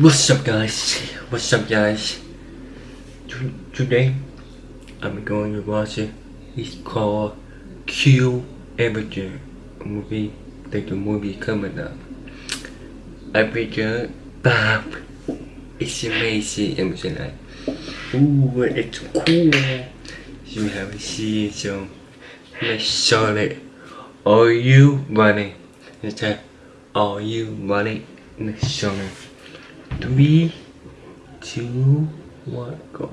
What's up guys? What's up guys? Today I'm going to watch it. It's called Q Avenger a movie. Like the movie coming up. Avenger Bob. It's amazing. I'm saying like, ooh, it's cool. You haven't seen so let's it. Are you ready? Let's say, are you running? Let's. Three, two.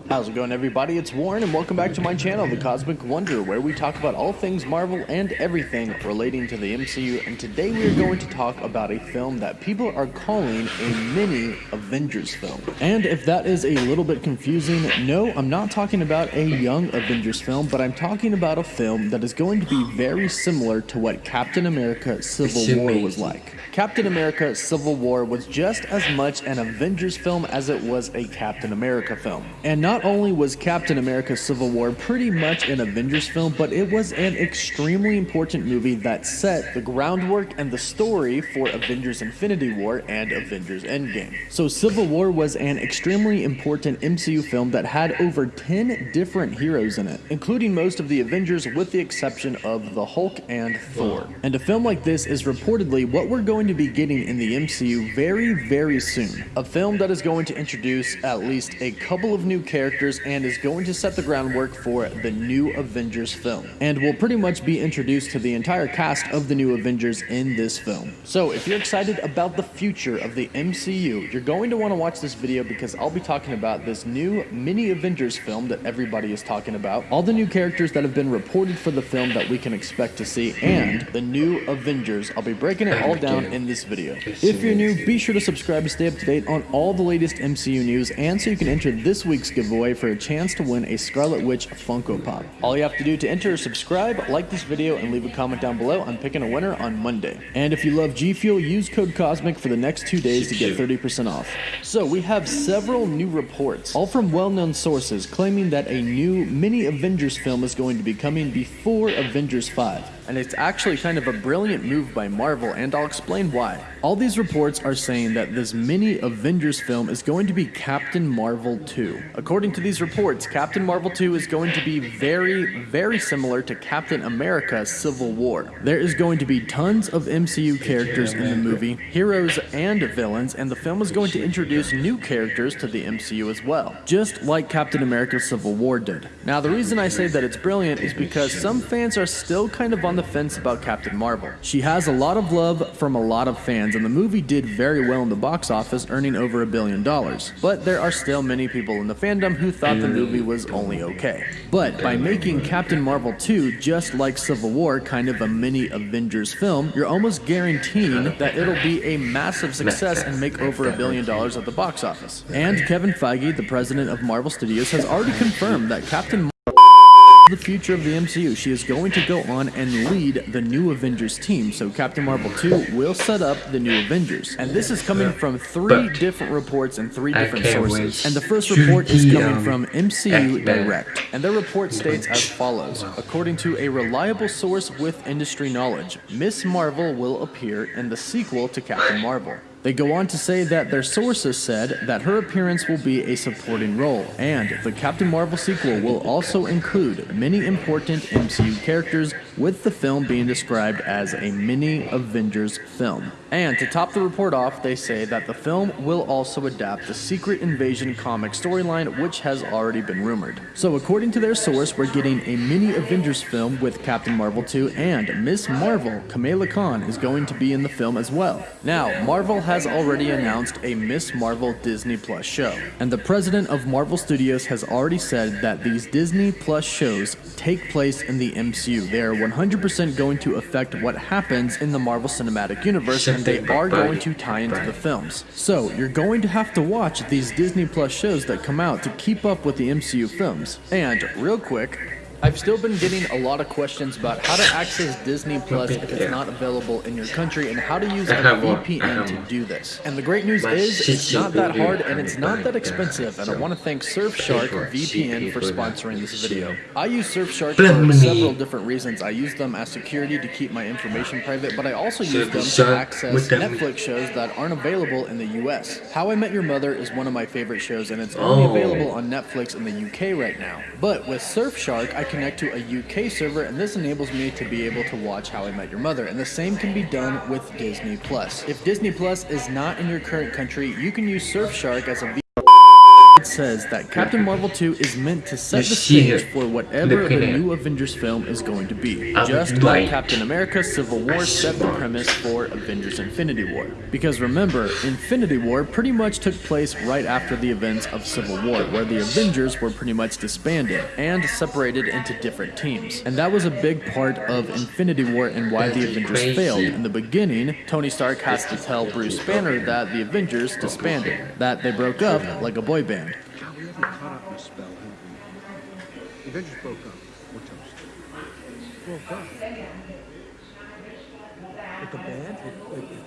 How's it going, everybody? It's Warren, and welcome back to my channel, The Cosmic Wonder, where we talk about all things Marvel and everything relating to the MCU. And today we are going to talk about a film that people are calling a mini Avengers film. And if that is a little bit confusing, no, I'm not talking about a young Avengers film, but I'm talking about a film that is going to be very similar to what Captain America Civil War was like. Captain America Civil War was just as much an Avengers film as it was a Captain America film. And not only was Captain America Civil War pretty much an Avengers film, but it was an extremely important movie that set the groundwork and the story for Avengers Infinity War and Avengers Endgame. So Civil War was an extremely important MCU film that had over 10 different heroes in it, including most of the Avengers with the exception of the Hulk and Thor. And a film like this is reportedly what we're going to be getting in the MCU very, very soon. A film that is going to introduce at least a couple of new characters and is going to set the groundwork for the new Avengers film. And will pretty much be introduced to the entire cast of the new Avengers in this film. So if you're excited about the future of the MCU, you're going to want to watch this video because I'll be talking about this new mini Avengers film that everybody is talking about, all the new characters that have been reported for the film that we can expect to see, and the new Avengers. I'll be breaking it all down in this video. If you're new, be sure to subscribe to stay up to date on all the latest MCU news, and so you can enter this week's giveaway for a chance to win a Scarlet Witch Funko Pop. All you have to do to enter is subscribe, like this video, and leave a comment down below. I'm picking a winner on Monday. And if you love G Fuel, use code COSMIC for the next two days to get 30% off. So we have several new reports, all from well-known sources, claiming that a new mini Avengers film is going to be coming before Avengers 5. And it's actually kind of a brilliant move by Marvel, and I'll explain why. All these reports are saying that this mini Avengers film is going to be Captain Marvel 2. According to these reports, Captain Marvel 2 is going to be very, very similar to Captain America Civil War. There is going to be tons of MCU characters in the movie, heroes and villains, and the film is going to introduce new characters to the MCU as well, just like Captain America Civil War did. Now, the reason I say that it's brilliant is because some fans are still kind of on the fence about Captain Marvel. She has a lot of love from a lot of fans, and the movie did very well in the box office, earning over a billion dollars. But there are still many people in the fandom who thought the movie was only okay. But by making Captain Marvel 2 just like Civil War, kind of a mini Avengers film, you're almost guaranteeing that it'll be a massive success and make over a billion dollars at the box office. And Kevin Feige, the president of Marvel Studios, has already confirmed that Captain the future of the MCU. She is going to go on and lead the new Avengers team. So Captain Marvel 2 will set up the new Avengers. And this is coming from three But different reports and three different sources. And the first report is coming from MCU Direct. And their report states as follows. According to a reliable source with industry knowledge, Miss Marvel will appear in the sequel to Captain Marvel. They go on to say that their sources said that her appearance will be a supporting role, and the Captain Marvel sequel will also include many important MCU characters, with the film being described as a mini Avengers film. And to top the report off, they say that the film will also adapt the Secret Invasion comic storyline, which has already been rumored. So, according to their source, we're getting a mini Avengers film with Captain Marvel 2, and Miss Marvel, Kamala Khan, is going to be in the film as well. Now, Marvel has already announced a Miss Marvel Disney Plus show, and the president of Marvel Studios has already said that these Disney Plus shows take place in the MCU. They are 100% going to affect what happens in the Marvel Cinematic Universe, and they are going to tie into the films. So, you're going to have to watch these Disney Plus shows that come out to keep up with the MCU films. And, real quick, I've still been getting a lot of questions about how to access Disney Plus if it's not available in your country and how to use a VPN to do this. And the great news is it's not that hard and it's not that expensive and I want to thank Surfshark VPN for sponsoring this video. I use Surfshark for several different reasons. I use them as security to keep my information private but I also use them to access Netflix shows that aren't available in the US. How I Met Your Mother is one of my favorite shows and it's only oh. available on Netflix in the UK right now. But with Surfshark I connect to a UK server and this enables me to be able to watch How I Met Your Mother and the same can be done with Disney Plus. If Disney Plus is not in your current country, you can use Surfshark as a says that Captain Marvel 2 is meant to set the stage for whatever the new Avengers film is going to be, just like Captain America Civil War set the premise for Avengers Infinity War. Because remember, Infinity War pretty much took place right after the events of Civil War, where the Avengers were pretty much disbanded and separated into different teams. And that was a big part of Infinity War and why the Avengers failed. In the beginning, Tony Stark has to tell Bruce Banner that the Avengers disbanded, that they broke up like a boy band. We caught up in a spell? The Avengers broke up. We're toast. Broke up? With the band? With, with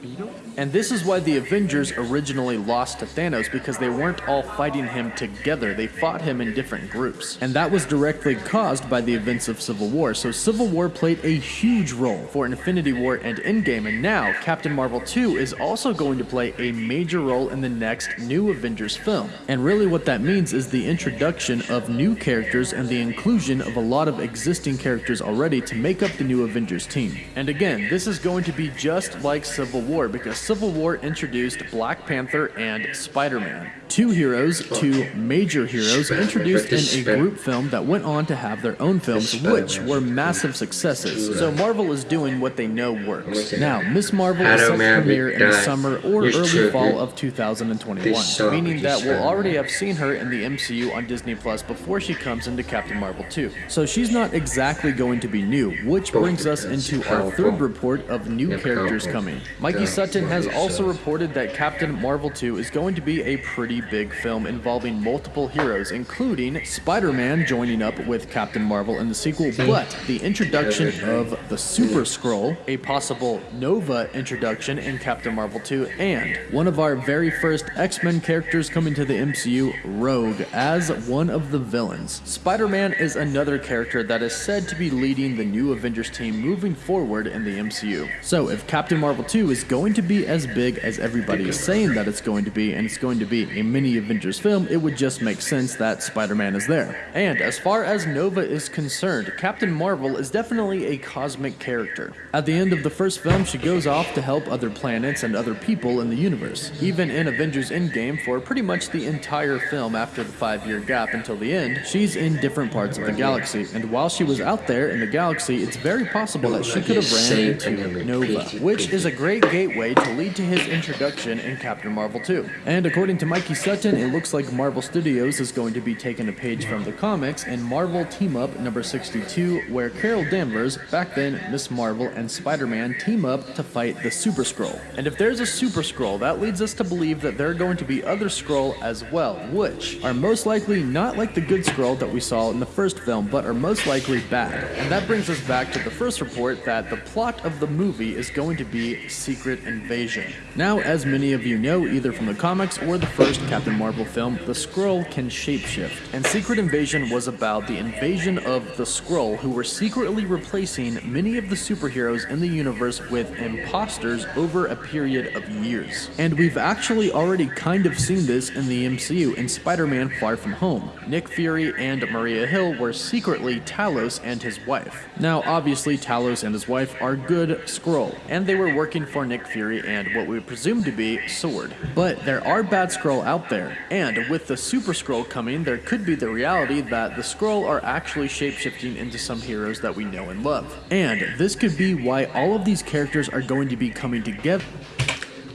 and this is why the Avengers originally lost to Thanos because they weren't all fighting him together. They fought him in different groups. And that was directly caused by the events of Civil War. So Civil War played a huge role for Infinity War and Endgame. And now Captain Marvel 2 is also going to play a major role in the next new Avengers film. And really what that means is the introduction of new characters and the inclusion of a lot of existing characters already to make up the new Avengers team. And again, this is going to be just like Civil War because Civil War introduced Black Panther and Spider-Man. Two heroes, two major heroes, introduced in a group film that went on to have their own films, which were massive successes. So Marvel is doing what they know works. Now, Miss Marvel is set to premiere in the summer or early fall of 2021, meaning that we'll already have seen her in the MCU on Disney Plus before she comes into Captain Marvel 2. So she's not exactly going to be new, which brings us into our third report of new characters coming. Mikey Sutton has also reported that Captain Marvel 2 is going to be a pretty big film involving multiple heroes, including Spider-Man joining up with Captain Marvel in the sequel, but the introduction of the Super Skrull, a possible Nova introduction in Captain Marvel 2, and one of our very first X-Men characters coming to the MCU, Rogue, as one of the villains. Spider-Man is another character that is said to be leading the new Avengers team moving forward in the MCU. So if Captain Marvel 2 is going to be as big as everybody is saying that it's going to be, and it's going to be a mini Avengers film, it would just make sense that Spider-Man is there. And as far as Nova is concerned, Captain Marvel is definitely a cosmic character. At the end of the first film, she goes off to help other planets and other people in the universe. Even in Avengers Endgame, for pretty much the entire film after the five-year gap until the end, she's in different parts of the galaxy. And while she was out there in the galaxy, it's very possible that she could have ran into Which is a great gateway to lead to his introduction in Captain Marvel 2. And according to Mikey Sutton, it looks like Marvel Studios is going to be taking a page from the comics in Marvel Team Up number 62, where Carol Danvers, back then Miss Marvel, and Spider-Man team up to fight the Super Skrull. And if there's a Super Skrull, that leads us to believe that there are going to be other Skrull as well, which are most likely not like the good Skrull that we saw in the first film, but are most likely bad. And that brings us back to the first report that the plot of the movie is going to be Secret Invasion. Now, as many of you know, either from the comics or the first Captain Marvel film, the Skrull can shapeshift. And Secret Invasion was about the invasion of the Skrull, who were secretly replacing many of the superheroes in the universe with imposters over a period of years. And we've actually already kind of seen this in the MCU in Spider-Man Far From Home. Nick Fury and Maria Hill were secretly Talos and his wife. Now, obviously, Talos and his wife are good Skrull, and they were working for Nick Fury and what we presume to be Sword. But there are bad Skrull out there, and with the Super Skrull coming, there could be the reality that the Skrull are actually shapeshifting into some heroes that we know and love. And this could be why all of these characters are going to be coming together.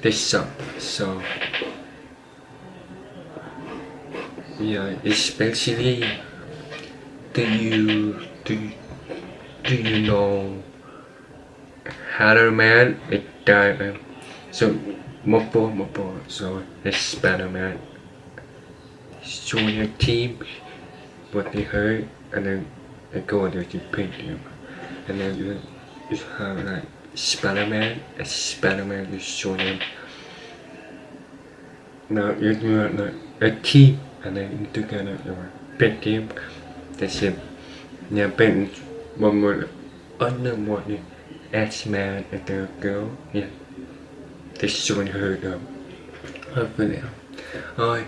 This so so yeah, especially do you do do you know Man? it died so Mopo Mopo so it's Spider-Man join your team what they heard and then and go under the painting. And then you, you have like Spider-Man, a Spider-Man you show them. Now you do like a team and then you together you are painting the same. Yeah, paint one more under one X-Man and the girl. Yeah. This showing her though. Hopefully. Alright.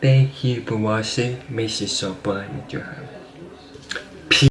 Thank you for watching. Make sure to subscribe if you have.